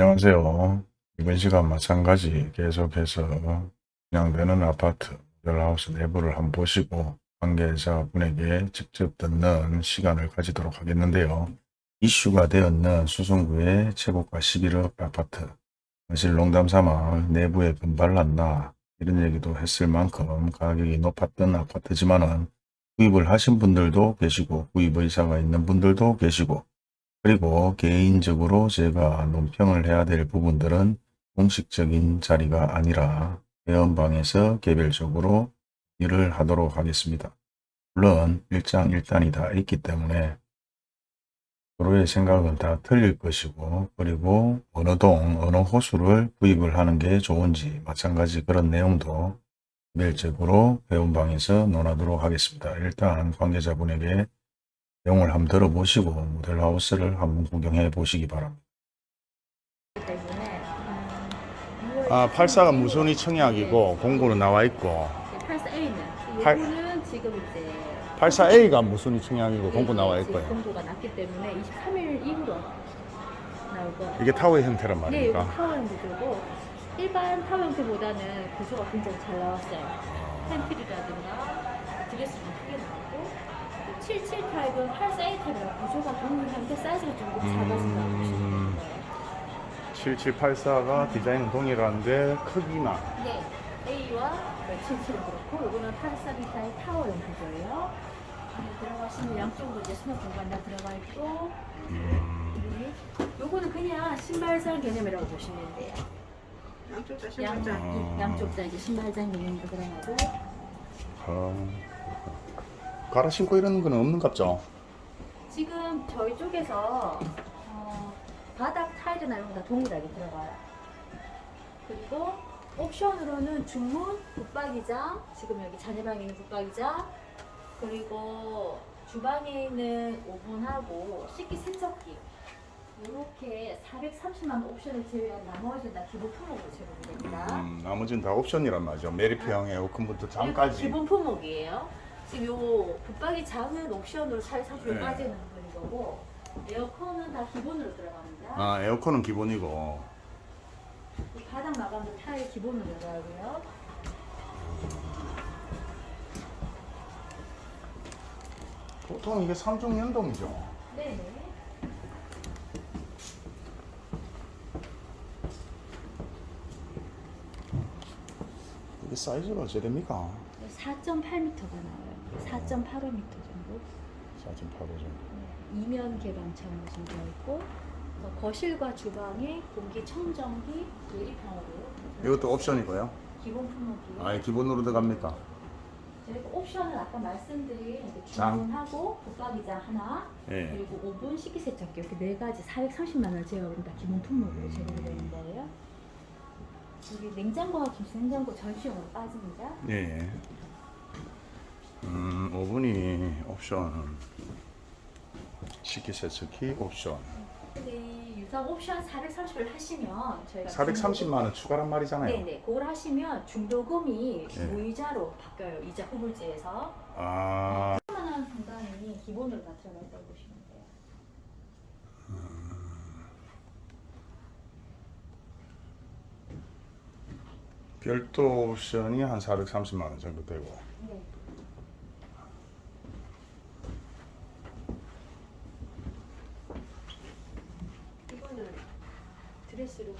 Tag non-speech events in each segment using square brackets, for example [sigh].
안녕하세요. 이번 시간 마찬가지 계속해서 분양되는 아파트 모델하우스 내부를 한번 보시고 관계자분에게 직접 듣는 시간을 가지도록 하겠는데요. 이슈가 되었는 수성구의 최고가 11억 아파트 사실 농담삼아 내부에 분발났나 이런 얘기도 했을 만큼 가격이 높았던 아파트지만 은 구입을 하신 분들도 계시고 구입 의사가 있는 분들도 계시고 그리고 개인적으로 제가 논평을 해야 될 부분들은 공식적인 자리가 아니라 회원방에서 개별적으로 일을 하도록 하겠습니다. 물론 일장일단이 다 있기 때문에 서로의 생각은 다 틀릴 것이고 그리고 어느 동 어느 호수를 구입을 하는 게 좋은지 마찬가지 그런 내용도 개별적으로 회원방에서 논하도록 하겠습니다. 일단 관계자분에게 내용을 한번 들어보시고 모델하우스를 한번 구경해 보시기 바랍니다. 아, 84가 무선이 청약이고 공고는 나와 있고 84A는 팔- 이거는 지금 이제 84A가 무선이 청약이고 공고 나와 있고요. 공고가 났기 때문에 23일 이후로 나올 거. 이게 타워의 형태란 네, 말입니까? 이거 타워 형태고 일반 타워 형태보다는 구조가 굉장히 잘 나왔어요. 펜트리라든가 드레스 77 타입은 84A 타입이랑 구조가 동일한데 사이즈가 조금 작아진다고 보시면 음. 돼요. 7784가 디자인은 동일한데 크기만 네, A와 77은 그렇고 이거는 84B타의 타워형 구조예요. 안에 들어가시면 양쪽으로 이제 수납 공간 다 들어가 있고 음, 네. 요거는 그냥 신발장 개념이라고 보시면 돼요. 양쪽 다 양, 신발장. 아. 양쪽 다 이제 신발장 개념으로 들어가고 어, 갈아 신고 이러는 건 없는 갑죠? 지금 저희 쪽에서 어, 바닥 타일이나 이런 거다 동일하게 들어가요. 그리고 옵션으로는 중문, 붙박이장, 지금 여기 자녀방에 있는 붙박이장, 그리고 주방에 있는 오븐하고 식기 세척기 이렇게 430만 원 옵션을 제외한 나머지는 다 기본 품목으로 제공이 됩니다. 음, 나머지는 다 옵션이란 말이죠. 메리트형 에어컨부터 장까지. 기본 품목이에요. 지금 요 붙박이 장은 옵션으로 430까지는 네. 드린 거고 에어컨은 다 기본으로 들어갑니다. 아, 에어컨은 기본이고. 이 바닥 마감도 타일 기본으로 들어가고요. 보통 이게 3중 연동이죠. 네네. 이게 사이즈가 됩니까? 4.8m가 나와요. 4.85m 정도. 4.85 정도. 네, 이면 개방창으로 되어 있고 어, 거실과 주방에 공기 청정기 유리창으로 이것도 옵션이고요. 기본 품목이에요. 아, 기본으로 들어갑니까? 그리고 옵션은 아까 말씀드린. 주문하고 붙박이장 하나 예. 그리고 오븐 식기세척기 이렇게 네 가지 430만 원 제어는 다 기본 품목으로 제공되어 있는 거예요. 여기 냉장고와 김치 냉장고 전시용으로 빠집니다. 예. 음, 오븐이 옵션. 식기 세척기 옵션. 근데 이 유상 옵션 430을 하시면 저희가 430만 원 추가란 말이잖아요. 네네 그걸 하시면 중도금이 네. 무이자로 바뀌어요. 이자 후불제에서 아, 3만 원 상당히 기본으로 다 들어가 있다고 보시면 돼요. 별도 옵션이 한 430만 원 정도 되고. 네. 이거는 드레스룸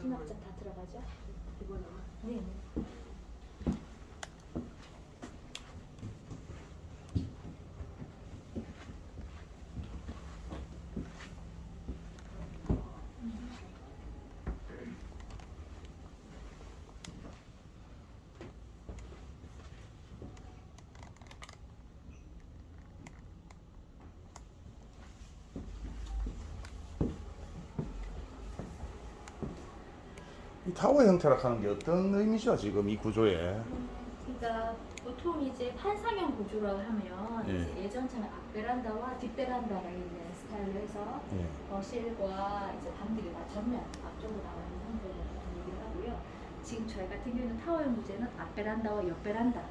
수납장 다 들어가죠? 이거는 네. 이 타워 형태라 하는 게 어떤 의미죠, 지금 이 구조에? 그러니까 보통 이제 판상형 구조라고 하면 예. 이제 예전처럼 앞베란다와 뒷베란다가 있는 스타일로 해서 예. 거실과 이제 방들이 다 전면 앞쪽으로 나와 있는 형태로 얘기를 하고요. 지금 저희 같은 경우는 타워형 구제는 앞베란다와 옆베란다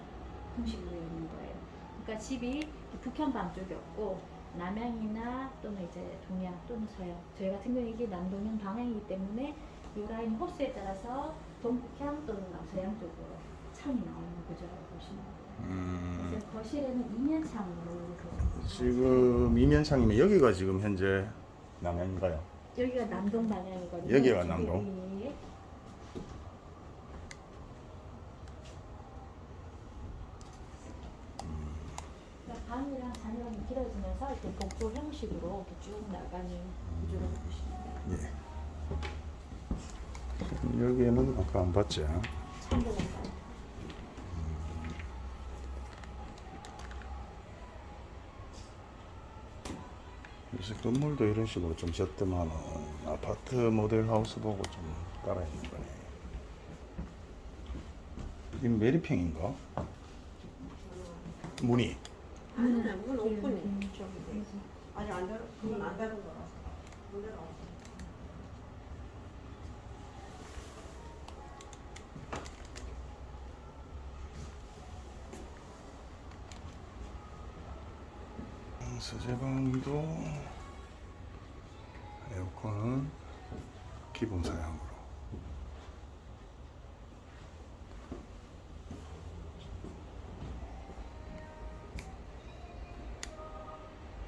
형식으로 있는 거예요. 그러니까 집이 북현 방 쪽이 없고 남향이나 또는 이제 동양 또는 서양 저희 같은 경우 이게 남동향 방향이기 때문에 이 라인 호수에 따라서 동북향 또는 남서양 쪽으로 창이 나오는 구조라고 보시면 돼요. 음, 그래서 거실에는 이면창으로 지금 이면창이면 여기가 지금 현재 남양인가요? 여기가 남동 방향이거든요. 여기가 남동? 예. 그러니까 방이랑 자녀랑 길어지면서 이렇게 복도 형식으로 이렇게 쭉 나가는 구조라고 보시면 돼요. 예. 여기에는 아까 안 봤지? 있어요. 요새 건물도 이런 식으로 좀 졌더만은 아파트 모델 하우스 보고 좀 깔아 있는 거네. 이 메리평인가? 문이 아니, 문. 음, 쪽이고. 아니, 안 닫, 그건 안 닫은 거라서. 문 열어. 서재방도 에어컨은 기본 사양으로.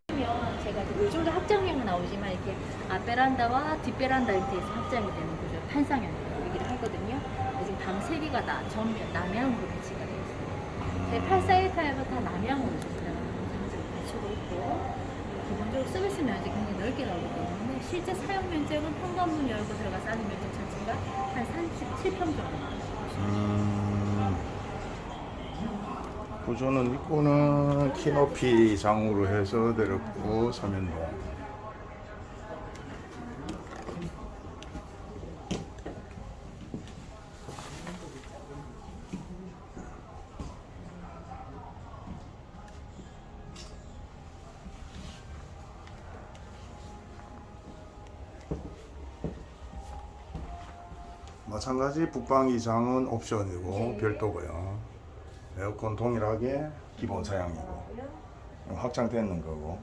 그러면 제가 그 요즘도 확장형은 나오지만 이렇게 앞베란다와 뒷베란다 형태에서 확장이 되는 구조 판상형이라고 얘기를 하거든요. 지금 방세 개가 다 전면 남향으로 배치가 되어 있어요. 제 841타입은 다 남향으로 지금 들어가는 장점을 갖추고 있고 서비스 면적이 굉장히 넓게 나오기 때문에 실제 사용 면적은 현관문 열고 들어가서 하는 면적 자체가 한 37평 정도 나와요. 음, 구조는 입구는 키높이 장으로 해서 내렸고 서면동. 마찬가지 북방이 장은 옵션이고 네. 별도고요. 에어컨 동일하게 기본 사양이고. 확장되는 거고.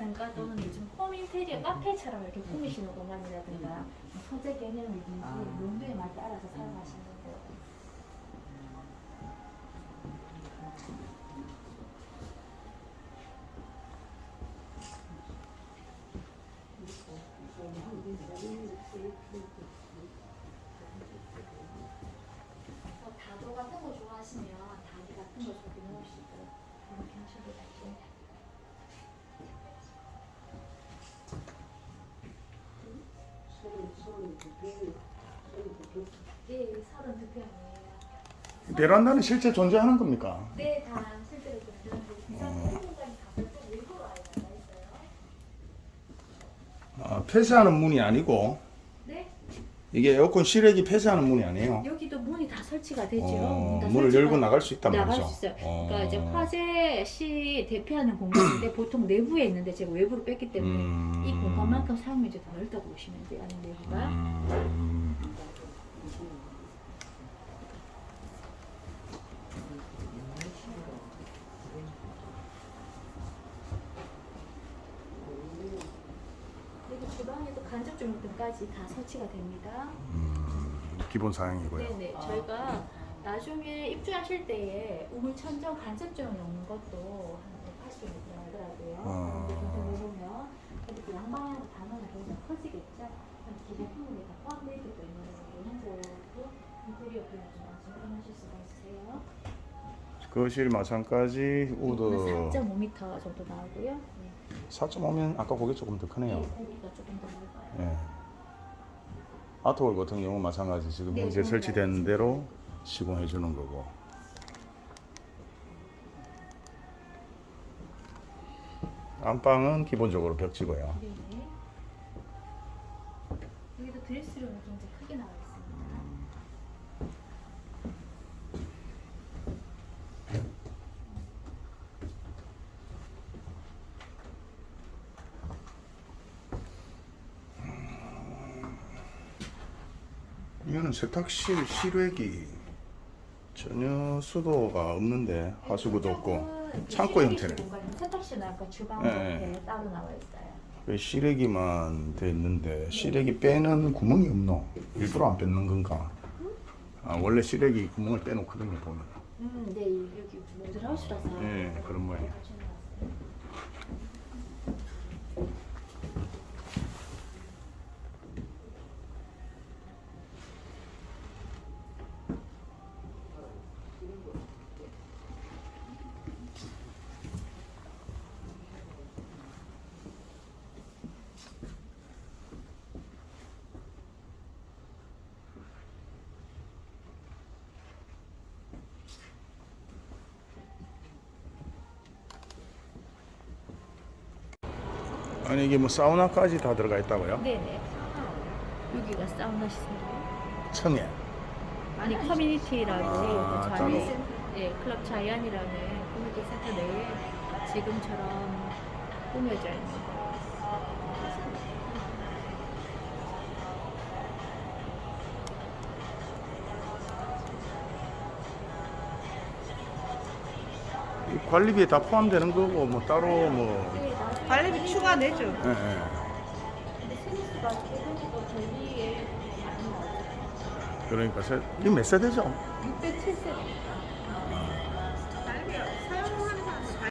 홈바라든가 또는 요즘 홈 인테리어 카페처럼 이렇게 꾸미시는 공간이라든가 소재 개념이든지 아. 용도에 맞게 알아서 사용하시는 베란다는 실제 존재하는 겁니까? 네, 다 실제로 좀 그런 비싼 공간이 다 별도 일부러 아예 나가 있어요. 아, 폐쇄하는 문이 아니고 네, 이게 에어컨 실외기 폐쇄하는 문이 아니에요. 여기도 문이 다 설치가 되죠. 어, 문을 열고 나갈 수 있단 나갈 말이죠. 수 있어요. 어. 그러니까 이제 화재 시 대피하는 공간인데 [clears throat] 보통 내부에 있는데 제가 외부로 뺐기 때문에 음. 이 공간만큼 사용 면적이 더 넓다고 보시면 돼요. 안에 내부가. 음. 4가지 다 설치가 됩니다. 음, 기본 사양이고요. 네네. 아. 저희가 나중에 입주하실 때에 우물 천정 간접등으로 넣는 것도 할수 있더라고요. 아. 이렇게 양방향 단원이 굉장히 커지겠죠. 기본 품에 다 포함되어 있기 때문에 이런도 인테리어 분야에 좀 적용하실 수가 있어요. 거실 마찬가지 우드 그 4.5m 정도 나오고요. 4.5면 아까 고개 조금 더 크네요. 네, 고개가 조금 더 넓어요. 네. 아트홀 같은 경우 마찬가지 지금 네, 현재 설치된 대로 시공해 주는 거고. 안방은 기본적으로 벽지고요. 네. 여기도 드레스룸이 굉장히 크게 나와 있습니다. 이거는 세탁실 실외기 전혀 수도가 없는데 하수구도 없고 창고 형태네. 세탁실은 아까 주방 네. 이렇게 따로 나와 있어요. 왜 실외기만 돼 있는데 실외기 빼는 구멍이 없노? 일부러 안 뺏는 건가? 아, 원래 실외기 구멍을 빼놓거든요 보면. 음, 네 여기 모델하우스라서. 예, 그런 모양. 아니 이게 뭐 사우나까지 다 들어가 있다고요? 네네. 여기가 사우나 시설이에요. 청해. 아니 커뮤니티라고 아, 그. 자이, 예, 클럽 자이안이라는 커뮤니티 센터 내에 지금처럼 꾸며져 있는 거. 이 관리비에 다 포함되는 거고 뭐 따로 뭐 네, 관리비 추가 내죠. 근데 스미스가 대부분 전리에 많이 나오죠. 그러니까 세, 이거 몇 세대죠? 607세. 관리비 사용하는 사람들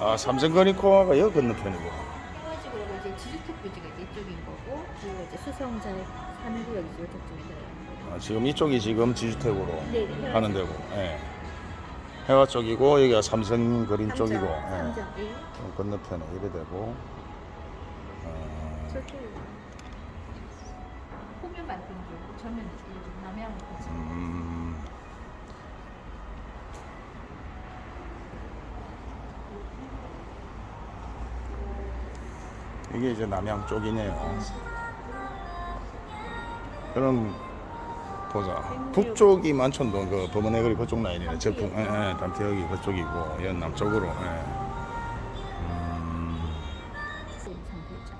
아 삼성건이코아가 여기 건너편이고. 해가지고 이제 지주택 부지가 이제 이쪽인 거고 그리고 이제 수성자 3구역 이쪽 쪽입니다. 아, 지금 이쪽이 지금 지주택으로 네, 네. 하는 데고. 예. 해화 쪽이고 여기가 삼성 그린 쪽이고. 예. 삼장 예. 어, 건너편에 이래 되고. 어, 저쪽 호면 만든 남양. 음, 이게 이제 남양 쪽이네요. 그럼 보자. 북쪽이 만촌동 그 범원해거리 그쪽 라인이네. 제품, 예, 예, 담태역이 그쪽이고, 연 남 쪽으로. 예. 음, 상태죠.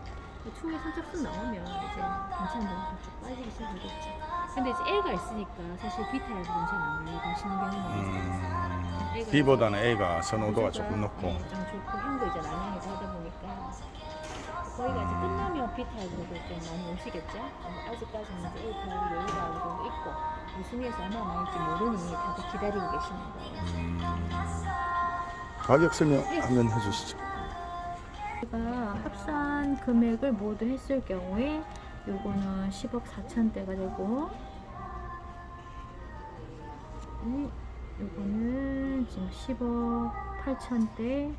추후에 선착순 나오면 이제 괜찮은 쭉 빠지기 시작하겠죠. 근데 이제 애가 있으니까 사실 B타입은 잘안 많이 가시는 있어요. 음, B보다는 A가 선호도가 조금 높고. 네, 좀 좋고 형도 이제 남양에서 하다 보니까 거기가 이제 끝나면 B 타입으로 좀 많이 오시겠죠. 어, 아직까지는 이제 A 타입이 여유가 어느 있고 우승에서 얼마나 나올지 모르니 다들 기다리고 계시는 거예요. 음, 가격 설명하면 해주시죠. 제가 합산 금액을 모두 했을 경우에 요거는 10억 4천대가 되고 음, 요거는 지금 10억 8천대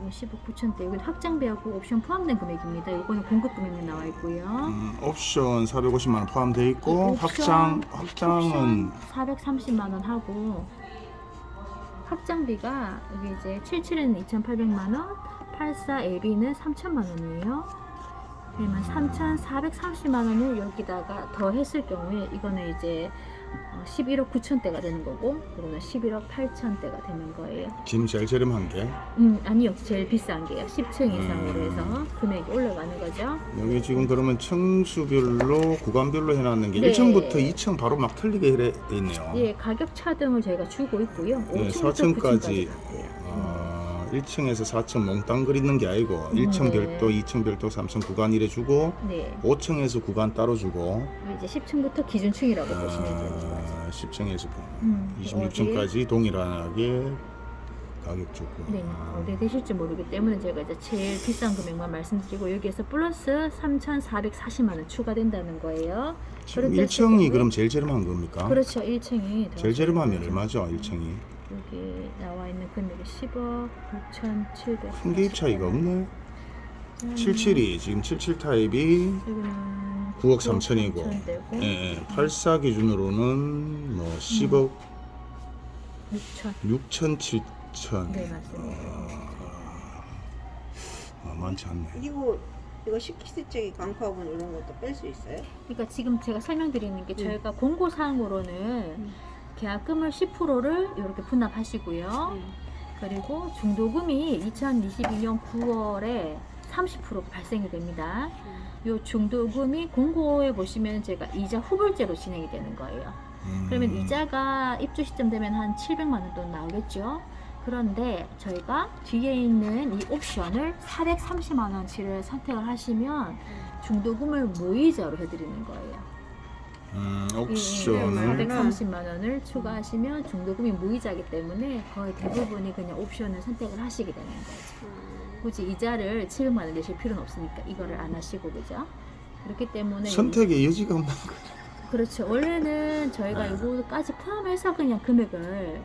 이건 10억 9천대 이건 확장비하고 옵션 포함된 금액입니다. 요거는 공급 금액만 나와 있고요. 음, 옵션 450만 원 포함되어 있고 옵션, 확장 확장은 430만 원 하고 확장비가 여기 이제 77에는 2,800만 원, 84 AB는 3천만 원이에요. 그러면 3,430만 원을 여기다가 더 했을 경우에 이거는 이제 어, 11억 9천대가 되는 거고 이거는 11억 8천대가 되는 거예요. 지금 제일 저렴한 게 음 아니요 제일 비싼 게요. 10층 이상으로 음. 해서 금액이 올라가는 거죠. 여기 지금 그러면 층수별로 구간별로 해놨는 게 네. 1층부터 2층 바로 막 틀리게 돼 있네요. 예 가격 차등을 저희가 주고 있고요. 네, 5층부터 4층까지 9층까지 갔고요. 어, 1층에서 4층 몽땅 그리는 게 아니고 1층 네. 별도, 2층 별도, 3층 구간 이래 주고 네. 5층에서 구간 따로 주고 이제 10층부터 기준층이라고 보시면 돼요. 어, 10층에서 음, 26층까지 동일하게 가격 주고 네, 아, 어디 되실지 모르기 때문에 제가 이제 제일 비싼 금액만 말씀드리고 여기에서 플러스 3,440만 원 추가된다는 거예요. 지금 그렇게 했을 1층이 경우에- 그럼 제일 저렴한 겁니까? 그렇죠, 1층이 제일 저렴하면 얼마죠? 1층이 여기 나와 있는 금액이 10억 6,700. 큰 개입 차이가 없네. 77이 지금 77 타입이 지금 9억 3천이고, 3천 되고 예, 예, 84 기준으로는 뭐 10억 6천. 6천 7천. 네 맞습니다. 아, 많지 않네. 그리고 이거 식기세척이 광파분 이런 것도 뺄 수 있어요? 그러니까 지금 제가 설명드리는 게 네. 저희가 공고 사항으로는 음. 계약금을 10%를 이렇게 분납하시고요. 그리고 중도금이 2022년 9월에 30% 발생이 됩니다. 요 중도금이 공고에 보시면 제가 이자 후불제로 진행이 되는 거예요. 음. 그러면 이자가 입주 시점 되면 한 700만 원 돈 나오겠죠. 그런데 저희가 뒤에 있는 이 옵션을 430만 원치를 선택을 하시면 중도금을 무이자로 해드리는 거예요. 음, 예, 옵션을 430만 원을 추가하시면 중도금이 무이자이기 때문에 거의 대부분이 그냥 옵션을 선택을 하시게 되는 거죠. 굳이 이자를 700만 원 내실 필요는 없으니까 이거를 안 하시고 그죠? 그렇기 때문에 선택의 여지가 없는 거. 그렇죠. 원래는 저희가 네. 이거까지 포함해서 그냥 금액을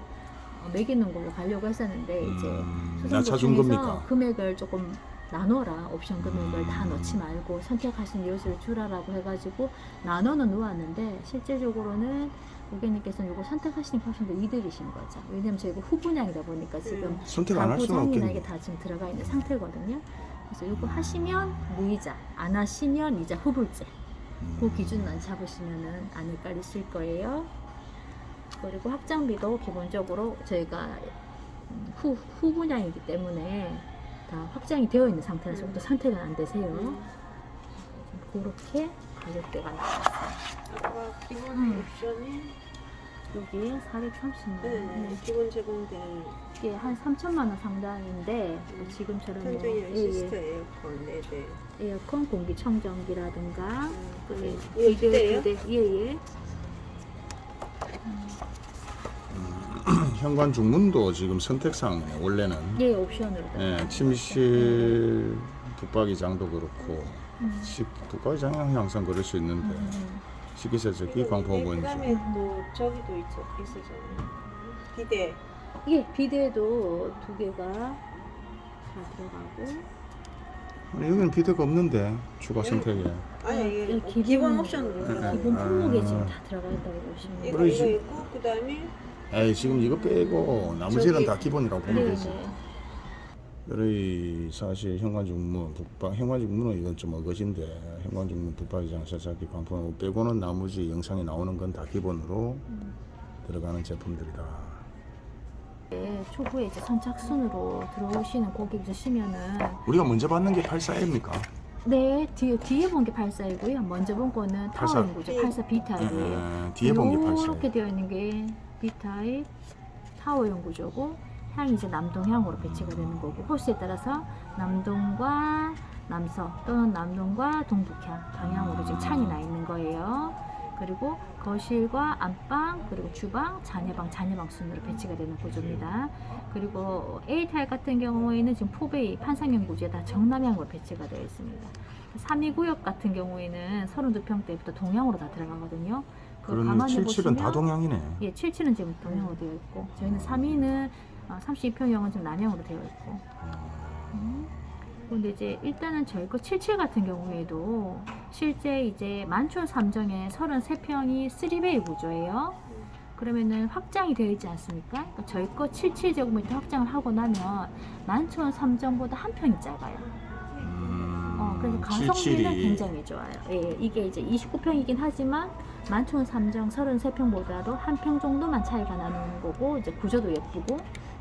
어, 매기는 걸로 가려고 했었는데 이제 음, 낮춰준 겁니까? 금액을 조금 나눠라 옵션 금액을 음. 다 넣지 말고 선택하신 요소를 주라라고 해가지고 나눠는 놓았는데 실제적으로는 고객님께서는 이거 선택하시는 게 훨씬 더 이득이신 거죠. 왜냐면 저희가 후분양이다 보니까 지금 선택 안할 수가 가구장이나 이게 없겠네. 다 지금 들어가 있는 상태거든요. 그래서 이거 하시면 무이자, 안 하시면 이자 후불제. 그 기준만 잡으시면은 안 헷갈리실 거예요. 그리고 확장비도 기본적으로 저희가 음, 후, 후 분양이기 때문에 다 확장이 되어 있는 상태라서 또 선택은 안 되세요. 그렇게 가격대가 있어요. 아까 기본 음. 옵션이 여기 430만 네, 원. 기본 제공된 이게 한 3천만 원 상당인데 뭐 지금처럼 뭐 천정이랑 예, 예, 에어컨 4대 에어컨 음, 공기청정기라든가 예, 이거 이대예요? 비대, 예 예. 현관 중문도 지금 선택사항이네. 원래는 예, 옵션으로. 예, 침실 붙박이장도 그렇고 음. 식 붙박이장은 항상 그럴 수 있는데 음. 식기세척기 광포건지 그다음에 또 저기도 있어 있어잖아요 비대 예, 비데도 두 개가 다 들어가고 아니, 여기는 비대가 없는데 추가 네. 선택에 아니 이게 예, 기본, 기본- 옵션으로 네, 네. 기본 품목에 아. 지금 다 들어가 있다고 보시면 이거 있고 그 다음에 에이 지금 이거 빼고 나머지는 저기- 다 기본이라고 보면 네, 되지 네. 여기 사실 현관중문 북방 현관중문은 이건 좀 어거진데 현관중문 붙박이장 세차기 광포 빼고는 나머지 영상에 나오는 건 다 기본으로 음. 들어가는 제품들이다 네, 초보에 이제 선착순으로 들어오시는 고객이시면은 우리가 먼저 받는 게 84입니까? 네, 뒤에 뒤에 본 게 84이고요. 먼저 본 거는 84. 타워 연구죠. 84 B 타입이에요. 에, 뒤에 본 게 84. 이렇게 되어 있는 게 B 타입 타워형 구조고 향이 이제 남동향으로 배치가 되는 거고 호수에 따라서 남동과 남서 또는 남동과 동북향 방향으로 지금 창이 나 있는 거예요. 그리고 거실과 안방 그리고 주방, 자녀방, 자녀방 순으로 배치가 되는 구조입니다. 그리고 A 타입 같은 경우에는 지금 포베이 판상형 구조에 다 정남향으로 배치가 되어 있습니다. 3위 구역 같은 경우에는 32평대부터 동향으로 다 들어가거든요. 그거 그러면 가만히 77은 다 동향이네 예, 77은 지금 동향으로 되어 있고 저희는 3위는 32평형은 지금 남향으로 되어 있고 음. 근데 이제 일단은 저희 거 77 같은 경우에도 실제 이제 만촌 3정에 33평이 3베이 구조예요. 그러면은 확장이 되어 있지 않습니까? 그러니까 저희 거 77제곱미터 확장을 하고 나면 만촌 3정보다 한 평이 작아요. 음, 어, 그래서 가성비는 77이 굉장히 좋아요. 예, 이게 이제 29평이긴 하지만 만촌 3정 33평보다도 한 평 정도만 차이가 나는 거고 이제 구조도 예쁘고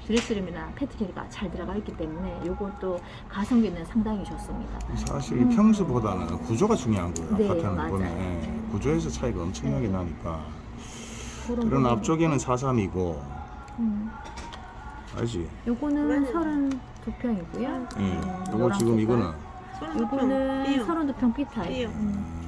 드레스룸이나 패트리가 잘 들어가 있기 때문에 이것도 가성비는 상당히 좋습니다. 사실 음. 평수보다는 구조가 중요한 거예요 네, 아파트는. 보면 예, 구조에서 차이가 엄청나게 네. 나니까 그런 앞쪽에는 43이고 음, 알지? 요거는 그러면은- 32평이고요. 예. 요거 지금 이거는 요거는 B형 32평 B 타입. B형. 음,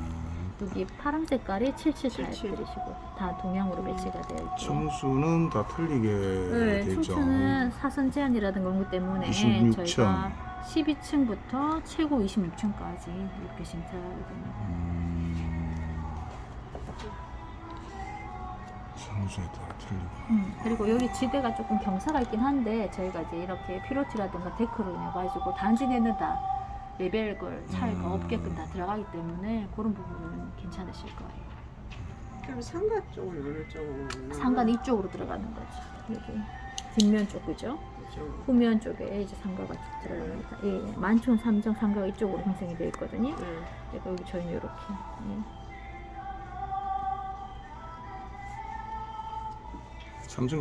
여기 파란 색깔이 77 타입 77. 들이시고 다 동향으로 배치가 되어 있고. 층수는 다 틀리게 네, 돼 있죠. 층수는 사선 제한이라든가 그런 것 때문에 26층. 저희가 12층부터 최고 26층까지 이렇게 신청하게 됩니다. 음, 따라 틀리고. 음, 그리고 여기 지대가 조금 경사가 있긴 한데 저희가 이제 이렇게 피로티라든가 데크로 인해 가지고 단지 내는 다 레벨걸 차이가 음. 없게끔 다 들어가기 때문에 그런 부분은 괜찮으실 거예요. 그럼 상가 쪽은 어느 쪽으로? 상간 이쪽으로 들어가는 거죠. 여기 뒷면 쪽 그죠? 후면 쪽에 이제 상가가 쭉 들어갑니다. 예, 예. 만촌 삼정 상가가 이쪽으로 형성이 되어 있거든요. 응. 그러니까 여기 저희는 이렇게. 예.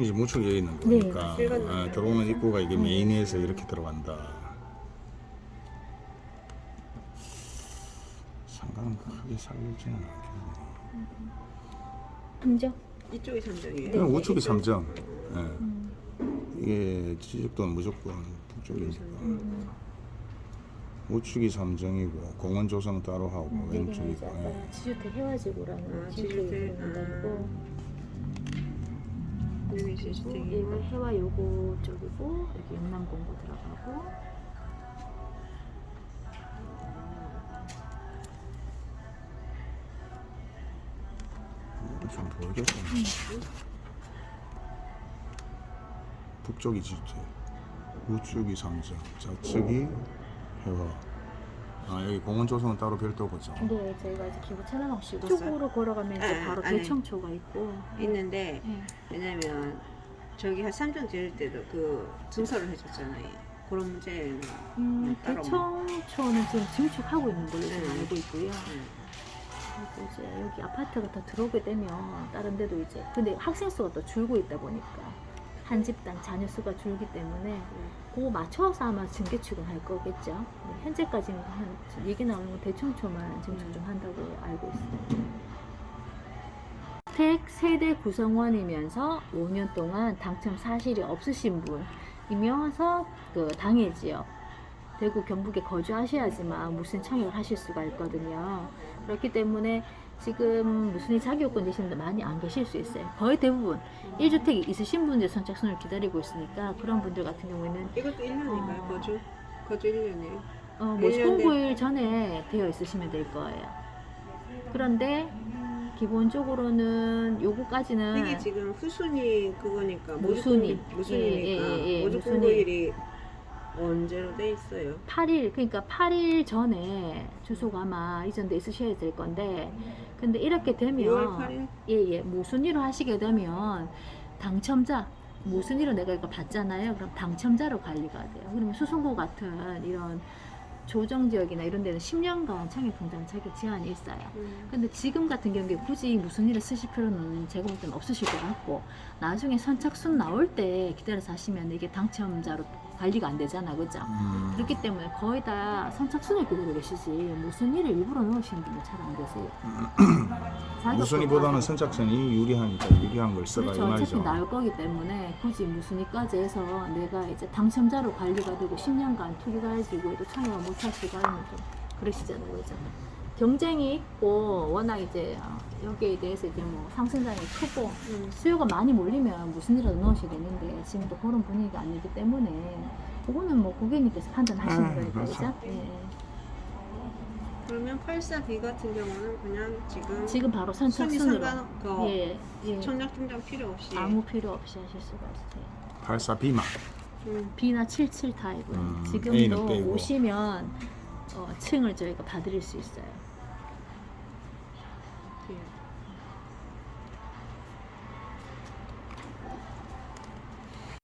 이제 무척 여기 있는 네, 거니까 실거는 아, 들어오는 입구가 이게 음. 메인에서 이렇게 들어간다. 상관은 크게 살지는 않겠네. 삼정. 이쪽이 삼정이에요? 네. 그냥 우측이 삼정. 예. 음. 이게 지적도는 무조건 북쪽이니까. 음. 우측이 삼정이고 공원 조성 따로 하고 음, 여기는 왼쪽이 이제 아까 예. 지주택 해와지구라는 아, 지주택이 지주택, 거고 여기 얘가 시스템이고. 해와 요거 쪽이고 여기 영남공고 들어가고 좀 보이겠다. 북쪽이 지주택, 우측이 삼정, 좌측이 해화. 아 여기 공원 조성은 따로 별도고죠. 근데 저희가 이제 기부 천안옥 됐어요? 쪽으로 걸어가면 이제 아, 바로 안에. 대청초가 있고 있는데 예. 왜냐면 저기 한 삼정 지을 때도 그 증설을 해줬잖아요. 그런 문제는 음, 따로 대청초는 지금 증축하고 있는 걸로 네. 알고 있고요. 응. 그리고 이제 여기 아파트가 더 들어오게 되면 다른 데도 이제 근데 학생 수가 또 줄고 있다 보니까 한 집당 자녀 수가 줄기 때문에 그거 맞춰서 아마 증개축은 할 거겠죠. 네, 현재까지는 한 얘기 나오는 건 대청초만 증축 좀 한다고 알고 있어요. 택 세대 구성원이면서 5년 동안 당첨 사실이 없으신 분이면서 그 당해 지역 대구 경북에 거주하셔야지만 무슨 청약을 하실 수가 있거든요. 그렇기 때문에 지금 무슨 자격권 되시는 분 많이 안 계실 수 있어요. 거의 대부분 1주택이 있으신 분들 선착순을 기다리고 있으니까 그런 분들 같은 경우에는 이것도 1년인가요? 어. 거주? 거주 1년이에요? 어, 뭐일년 된- 공고일 전에 되어 있으시면 될 거예요. 그런데 기본적으로는 요거까지는 이게 지금 후순위 그거니까 무순위. 모집 무순위니까 예, 예, 예, 모집 무순위. 공고일이 언제로 돼 있어요? 8일 그러니까 8일 전에 주소가 아마 이전돼 있으셔야 될 건데 근데 이렇게 되면 6월 8일? 예예 무슨 일을 하시게 되면 당첨자 무슨 일을 내가 이거 받잖아요 그럼 당첨자로 관리가 돼요 그러면 수성구 같은 이런 조정 지역이나 이런 데는 10년간 청약통장 자격 제한이 있어요 음. 근데 지금 같은 경우에 굳이 무슨 일을 쓰실 필요는 제가 볼 때는 없으실 것 같고 나중에 선착순 나올 때 기다려서 하시면 이게 당첨자로 관리가 안 되잖아 그죠 음. 그렇기 때문에 거의 다 선착순을 기다리고 계시지 무슨 일을 일부러 넣으시는 분은 잘 안 계세요. 자격도 무순위보다는 가지고. 선착순이 유리하니까 유리한 걸 써라 이 그렇죠. 어차피 말이죠. 나올 거기 때문에 굳이 무순위까지 해서 내가 이제 당첨자로 관리가 되고 10년간 투기가 해지고 또 청약을 못 하시고 하면 좀 그러시잖아요. 그죠? 경쟁이 있고 워낙 이제 어, 여기에 대해서 이제 뭐 상승장이 크고 음. 수요가 많이 몰리면 무슨 일이라도 넣으셔야 되는데 지금도 그런 분위기가 아니기 때문에 그거는 뭐 고객님께서 판단하시는 음, 거니까 그렇죠. 예. 그러면 84B 같은 경우는 그냥 지금 지금 바로 선착순으로 그 예, 예. 청약통장 필요 없이 아무 필요 없이 하실 수가 있어요. 84B만. 음. B나 77 타입은 음, 지금도. 오시면 어, 층을 저희가 봐드릴 수 있어요. 예.